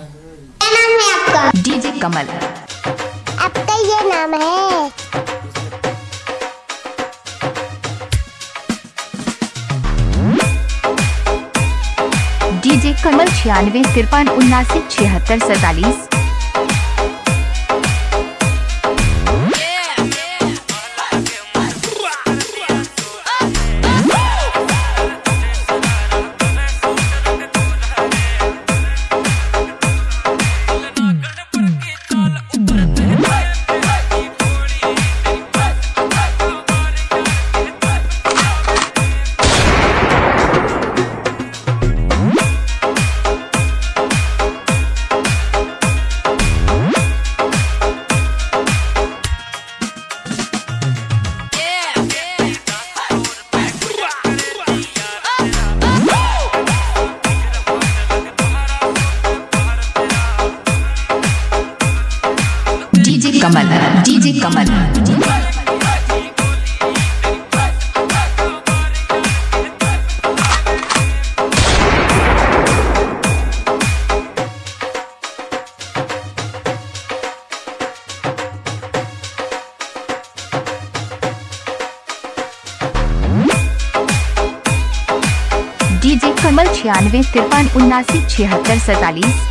क्या नाम है आपका डीजे कमल। आपका ये नाम है। डीजे कमल छियानवे तिरपन उन्नासी छिहत्तर सैतालीस। कमल डीजे कमल। डीजे कमल छियानवे तिरपन उन्नासी छिहत्तर सैतालीस।